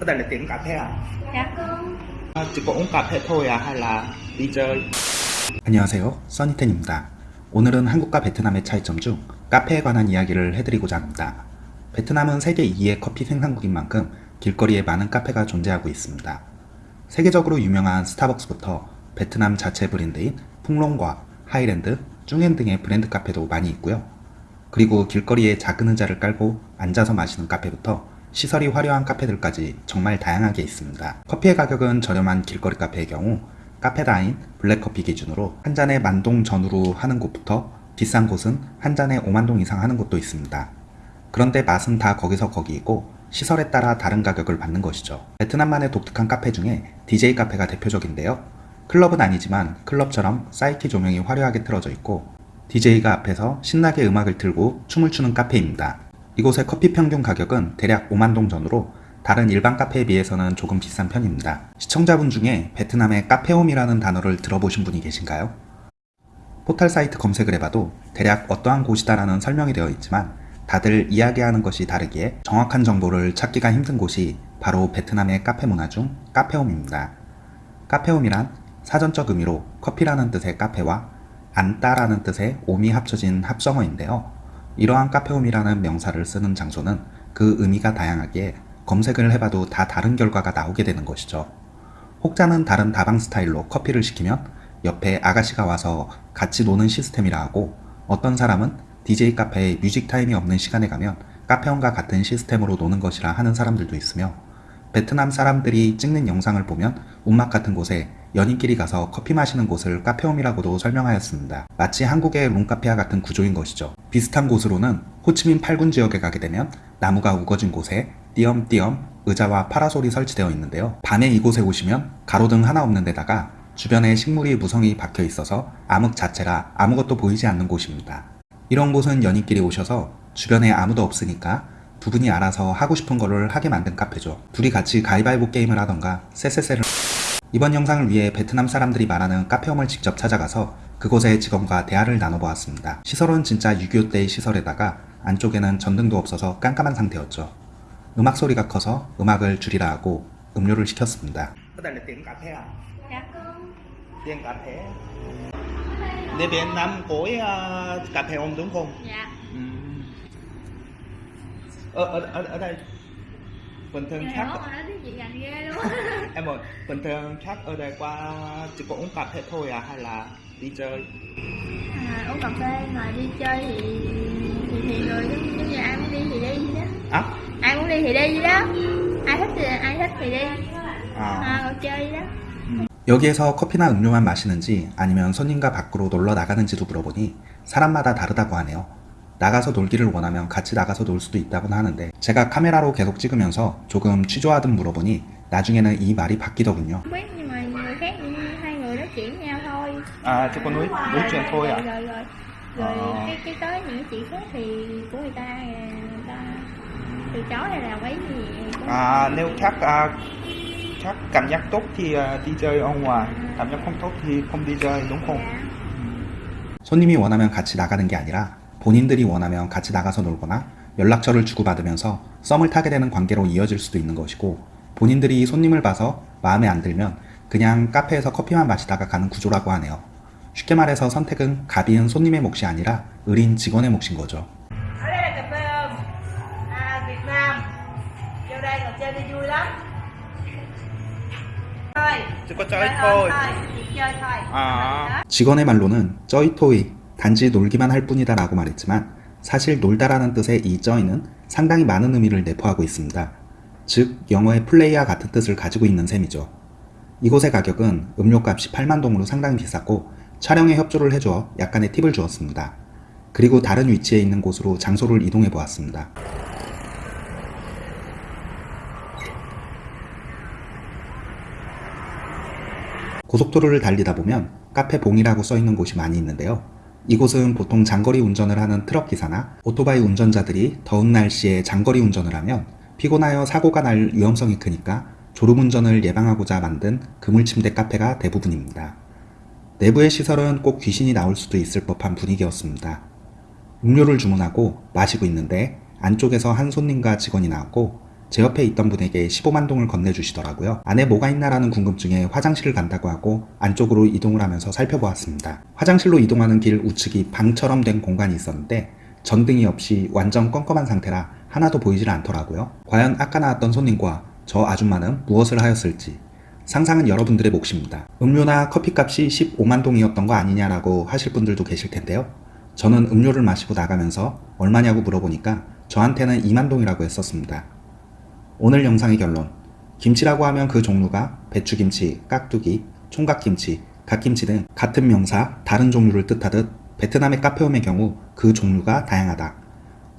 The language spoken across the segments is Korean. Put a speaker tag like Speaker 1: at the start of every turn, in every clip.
Speaker 1: Ở đây là tiệm cà phê à?
Speaker 2: Dạ
Speaker 1: à chỉ có uống cà phê thôi à hay là đi chơi?
Speaker 3: 안녕하세요. 써니텐입니다. 오늘은 한국과 베트남의 차이점 중 카페에 관한 이야기를 해드리고자 합니다. 베트남은 세계 2위의 커피 생산국인 만큼 길거리에 많은 카페가 존재하고 있습니다. 세계적으로 유명한 스타벅스부터 베트남 자체 브랜드인 푹롱과 하이랜드, 쭝엔 등의 브랜드 카페도 많이 있고요. 그리고 길거리에 작은 의자를 깔고 앉아서 마시는 카페부터 시설이 화려한 카페들까지 정말 다양하게 있습니다. 커피의 가격은 저렴한 길거리 카페의 경우 카페다인, 블랙커피 기준으로 한 잔에 만동 전후로 하는 곳부터 비싼 곳은 한 잔에 5만동 이상 하는 곳도 있습니다. 그런데 맛은 다 거기서 거기이고 시설에 따라 다른 가격을 받는 것이죠. 베트남만의 독특한 카페 중에 DJ 카페가 대표적인데요. 클럽은 아니지만 클럽처럼 사이키 조명이 화려하게 틀어져 있고 DJ가 앞에서 신나게 음악을 틀고 춤을 추는 카페입니다. 이곳의 커피 평균 가격은 대략 5만동 전후로 다른 일반 카페에 비해서는 조금 비싼 편입니다. 시청자분 중에 베트남의 카페홈이라는 단어를 들어보신 분이 계신가요? 포털 사이트 검색을 해봐도 대략 어떠한 곳이다라는 설명이 되어 있지만 다들 이야기하는 것이 다르기에 정확한 정보를 찾기가 힘든 곳이 바로 베트남의 카페 문화 중 카페홈입니다. 카페홈이란 사전적 의미로 커피라는 뜻의 카페와 안따라는 뜻의 옴이 합쳐진 합성어인데요. 이러한 cà phê ôm이라는 명사를 쓰는 장소는 그 의미가 다양하기에 검색을 해봐도 다 다른 결과가 나오게 되는 것이죠. 혹자는 다른 다방 스타일로 커피를 시키면 옆에 아가씨가 와서 같이 노는 시스템이라 하고 어떤 사람은 DJ 카페에 뮤직 타임이 없는 시간에 가면 cà phê ôm과 같은 시스템으로 노는 것이라 하는 사람들도 있으며 베트남 사람들이 찍는 영상을 보면 움막 같은 곳에 연인끼리 가서 커피 마시는 곳을 cà phê ôm이라고도 설명하였습니다. 마치 한국의 룸카페와 같은 구조인 것이죠. 비슷한 곳으로는 호치민 8군 지역에 가게 되면 나무가 우거진 곳에 띄엄띄엄 의자와 파라솔이 설치되어 있는데요. 밤에 이곳에 오시면 가로등 하나 없는 데다가 주변에 식물이 무성히 박혀 있어서 암흑 자체라 아무것도 보이지 않는 곳입니다. 이런 곳은 연인끼리 오셔서 주변에 아무도 없으니까 두 분이 알아서 하고 싶은 거를 하게 만든 카페죠. 둘이 같이 가위바위보 게임을 하던가 쎄쎄쎄를 이번 영상을 위해 베트남 사람들이 말하는 카페홈을 직접 찾아가서 그곳의 직원과 대화를 나눠보았습니다. 시설은 진짜 6.25 때의 시설에다가 안쪽에는 전등도 없어서 깜깜한 상태였죠. 음악 소리가 커서 음악을 줄이라 하고 음료를 시켰습니다.
Speaker 1: Cà phê. Uh, đúng không?
Speaker 2: Dạ.
Speaker 1: Ở, ở, ở, ở đây bình thường khác
Speaker 2: mà nói tiếng chị gành ghê luôn
Speaker 1: em ơi bình thường khác ở đây qua chỉ có uống cà phê thôi à hay là đi chơi
Speaker 2: à, Uống cà phê mà đi chơi thì thì, thì người giống như ai muốn đi thì đi vậy đó
Speaker 1: à,
Speaker 2: Ai muốn đi thì đi vậy đó Ai thích thì ai thích thì đi
Speaker 1: à.
Speaker 2: à, rồi chơi vậy đó
Speaker 3: 여기에서 커피나 음료만 마시는지 아니면 손님과 밖으로 놀러 나가는지도 물어보니 사람마다 다르다고 하네요. 나가서 놀기를 원하면 같이 나가서 놀 수도 있다고 하는데 제가 카메라로 계속 찍으면서 조금 취조하듯 물어보니 나중에는 이 말이 바뀌더군요.
Speaker 2: Không biết nhưng mà người khác hai người nói chuyện với nhau thôi
Speaker 1: à chỉ có nói nói chuyện thôi à
Speaker 2: Rồi rồi rồi Rồi
Speaker 1: À.
Speaker 2: cái, cái tới những cái chuyện khác thì của người ta người ta từ chối hay là quấy gì cũng-
Speaker 1: à nếu khác à, khác cảm giác tốt thì à, đi chơi ở ngoài cảm giác không tốt thì không đi chơi đúng không.
Speaker 3: 손님이 원하면 같이 나가는 게 아니라 본인들이 원하면 같이 나가서 놀거나 연락처를 주고받으면서 썸을 타게 되는 관계로 이어질 수도 있는 것이고 본인들이 손님을 봐서 마음에 안 들면 그냥 카페에서 커피만 마시다가 가는 구조라고 하네요. 쉽게 말해서 선택은 가비은 손님의 몫이 아니라 의린 직원의 몫인 거죠.
Speaker 4: thôi
Speaker 1: à
Speaker 3: 직원의 말로는 쩌이토이 단지 놀기만 할 뿐이다 라고 말했지만 사실 놀다라는 뜻의 이 쩌이는 상당히 많은 의미를 내포하고 있습니다. 즉 영어의 플레이와 같은 뜻을 가지고 있는 셈이죠. 이곳의 가격은 음료값이 8만 동으로 상당히 비쌌고 촬영에 협조를 해줘 약간의 팁을 주었습니다. 그리고 다른 위치에 있는 곳으로 장소를 이동해 보았습니다. 고속도로를 달리다 보면 카페 봉이라고 써있는 곳이 많이 있는데요. 이곳은 보통 장거리 운전을 하는 트럭 기사나 오토바이 운전자들이 더운 날씨에 장거리 운전을 하면 피곤하여 사고가 날 위험성이 크니까 졸음운전을 예방하고자 만든 그물침대 카페가 대부분입니다. 내부의 시설은 꼭 귀신이 나올 수도 있을 법한 분위기였습니다. 음료를 주문하고 마시고 있는데 안쪽에서 한 손님과 직원이 나왔고 제 옆에 있던 분에게 15만 동을 건네주시더라고요. 안에 뭐가 있나라는 궁금증에 화장실을 간다고 하고 안쪽으로 이동을 하면서 살펴보았습니다. 화장실로 이동하는 길 우측이 방처럼 된 공간이 있었는데 전등이 없이 완전 껌껌한 상태라 하나도 보이질 않더라고요. 과연 아까 나왔던 손님과 저 아줌마는 무엇을 하였을지 상상은 여러분들의 몫입니다. 음료나 커피값이 15만 동이었던 거 아니냐라고 하실 분들도 계실 텐데요. 저는 음료를 마시고 나가면서 얼마냐고 물어보니까 저한테는 2만 동이라고 했었습니다. 오늘 영상의 결론. 김치라고 하면 그 종류가 배추김치, 깍두기, 총각김치, 갓김치 등 같은 명사, 다른 종류를 뜻하듯 베트남의 카페홈의 경우 그 종류가 다양하다.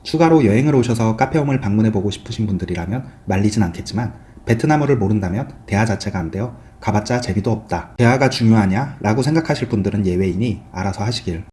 Speaker 3: 추가로 여행을 오셔서 카페홈을 방문해보고 싶으신 분들이라면 말리진 않겠지만 베트남어를 모른다면 대화 자체가 안 돼요. 가봤자 재미도 없다. 대화가 중요하냐? 라고 생각하실 분들은 예외이니 알아서 하시길